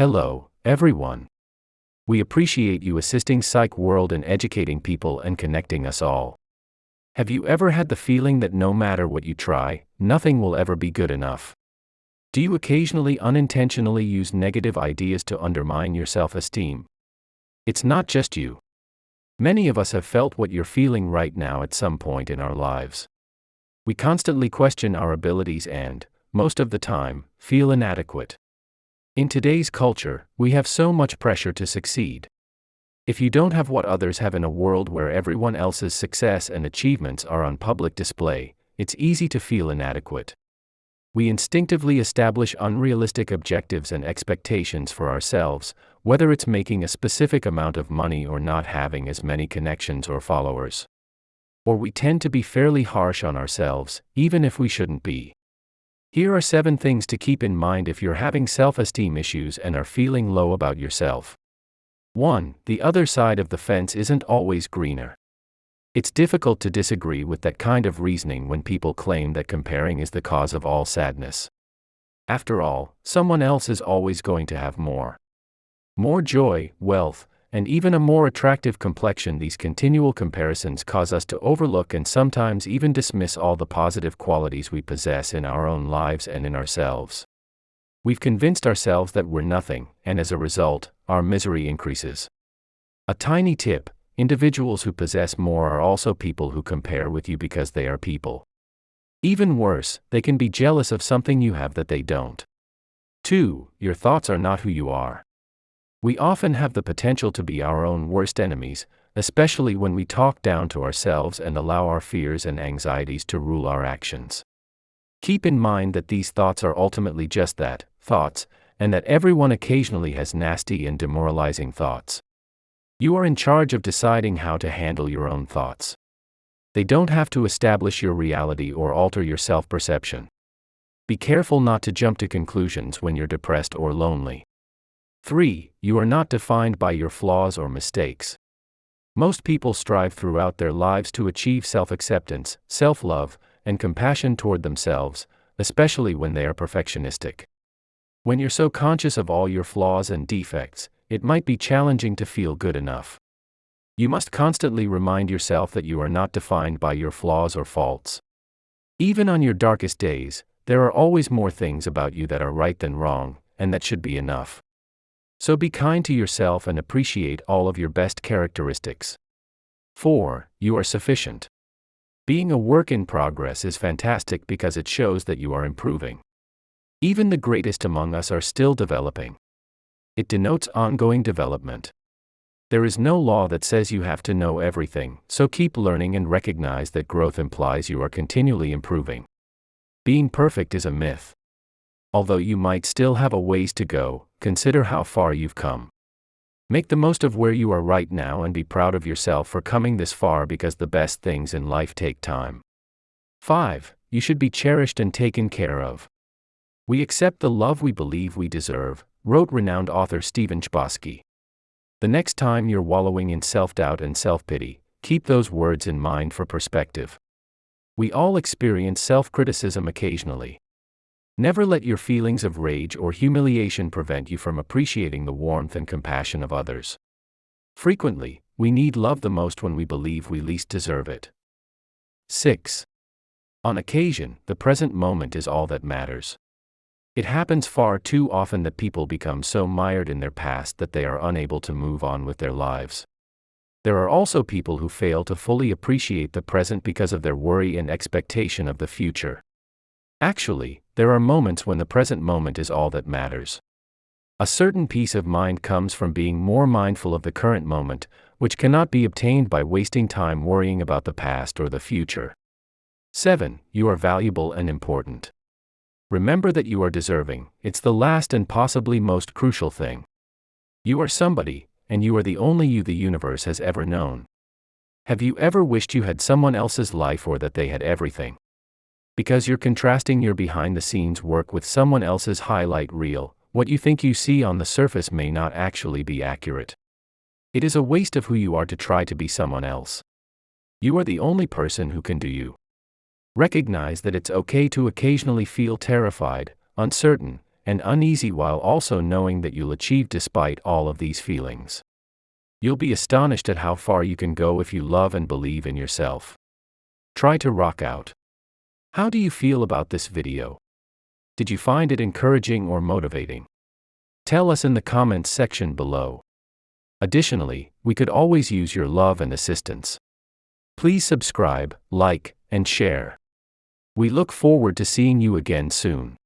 Hello, everyone. We appreciate you assisting Psych World in educating people and connecting us all. Have you ever had the feeling that no matter what you try, nothing will ever be good enough? Do you occasionally unintentionally use negative ideas to undermine your self esteem? It's not just you. Many of us have felt what you're feeling right now at some point in our lives. We constantly question our abilities and, most of the time, feel inadequate. In today's culture, we have so much pressure to succeed. If you don't have what others have in a world where everyone else's success and achievements are on public display, it's easy to feel inadequate. We instinctively establish unrealistic objectives and expectations for ourselves, whether it's making a specific amount of money or not having as many connections or followers. Or we tend to be fairly harsh on ourselves, even if we shouldn't be. Here are seven things to keep in mind if you're having self esteem issues and are feeling low about yourself. 1. The other side of the fence isn't always greener. It's difficult to disagree with that kind of reasoning when people claim that comparing is the cause of all sadness. After all, someone else is always going to have more. More joy, wealth, and even a more attractive complexion, these continual comparisons cause us to overlook and sometimes even dismiss all the positive qualities we possess in our own lives and in ourselves. We've convinced ourselves that we're nothing, and as a result, our misery increases. A tiny tip individuals who possess more are also people who compare with you because they are people. Even worse, they can be jealous of something you have that they don't. 2. Your thoughts are not who you are. We often have the potential to be our own worst enemies, especially when we talk down to ourselves and allow our fears and anxieties to rule our actions. Keep in mind that these thoughts are ultimately just that thoughts, and that everyone occasionally has nasty and demoralizing thoughts. You are in charge of deciding how to handle your own thoughts. They don't have to establish your reality or alter your self perception. Be careful not to jump to conclusions when you're depressed or lonely. 3. You are not defined by your flaws or mistakes. Most people strive throughout their lives to achieve self acceptance, self love, and compassion toward themselves, especially when they are perfectionistic. When you're so conscious of all your flaws and defects, it might be challenging to feel good enough. You must constantly remind yourself that you are not defined by your flaws or faults. Even on your darkest days, there are always more things about you that are right than wrong, and that should be enough. So be kind to yourself and appreciate all of your best characteristics. 4. You are sufficient. Being a work in progress is fantastic because it shows that you are improving. Even the greatest among us are still developing. It denotes ongoing development. There is no law that says you have to know everything, so keep learning and recognize that growth implies you are continually improving. Being perfect is a myth. Although you might still have a ways to go, consider how far you've come. Make the most of where you are right now and be proud of yourself for coming this far because the best things in life take time. 5. You should be cherished and taken care of. We accept the love we believe we deserve, wrote renowned author Stephen Chbosky. The next time you're wallowing in self doubt and self pity, keep those words in mind for perspective. We all experience self criticism occasionally. Never let your feelings of rage or humiliation prevent you from appreciating the warmth and compassion of others. Frequently, we need love the most when we believe we least deserve it. 6. On occasion, the present moment is all that matters. It happens far too often that people become so mired in their past that they are unable to move on with their lives. There are also people who fail to fully appreciate the present because of their worry and expectation of the future. Actually, there are moments when the present moment is all that matters. A certain peace of mind comes from being more mindful of the current moment, which cannot be obtained by wasting time worrying about the past or the future. 7. You are valuable and important. Remember that you are deserving, it's the last and possibly most crucial thing. You are somebody, and you are the only you the universe has ever known. Have you ever wished you had someone else's life or that they had everything? Because you're contrasting your behind the scenes work with someone else's highlight reel, what you think you see on the surface may not actually be accurate. It is a waste of who you are to try to be someone else. You are the only person who can do you. Recognize that it's okay to occasionally feel terrified, uncertain, and uneasy while also knowing that you'll achieve despite all of these feelings. You'll be astonished at how far you can go if you love and believe in yourself. Try to rock out. How do you feel about this video? Did you find it encouraging or motivating? Tell us in the comments section below. Additionally, we could always use your love and assistance. Please subscribe, like, and share. We look forward to seeing you again soon.